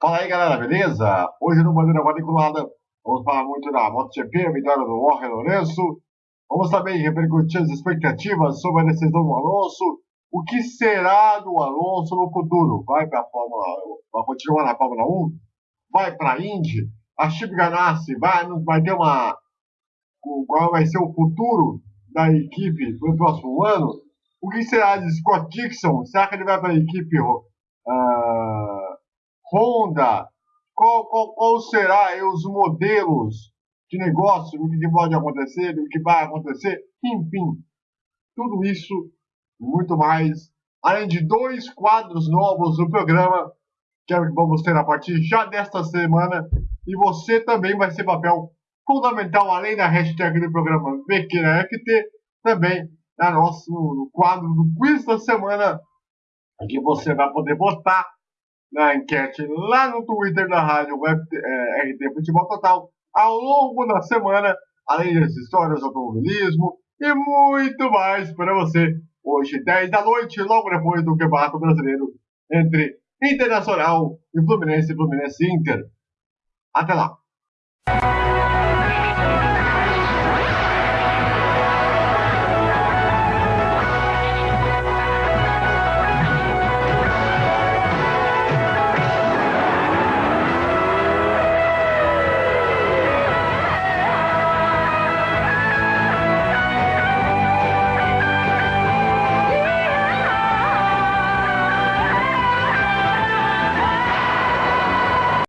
Fala aí galera, beleza? Hoje no Bandeira Quadriculada vamos falar muito da MotoGP, a vitória do Jorge Lourenço. Vamos também repercutir as expectativas sobre a decisão do Alonso. O que será do Alonso no futuro? Vai para a Fórmula vai continuar na Fórmula 1? Vai para a Indy? A Chip Ganassi vai, vai ter uma. Qual vai ser o futuro da equipe no próximo ano? O que será de Scott Dixon? Será que ele vai para a equipe Honda, qual, qual, qual será os modelos de negócio, do que pode acontecer, do que vai acontecer, enfim, tudo isso e muito mais, além de dois quadros novos no programa que vamos ter a partir já desta semana, e você também vai ser papel fundamental, além da hashtag do programa VQNFT, também na nosso, no quadro do quiz da semana, que você vai poder votar na enquete lá no Twitter da rádio Web, é, RT Futebol Total ao longo da semana, além das histórias do automobilismo e muito mais para você. Hoje, 10 da noite, logo depois do Campeonato Brasileiro entre Internacional e Fluminense e Fluminense Inter. Até lá!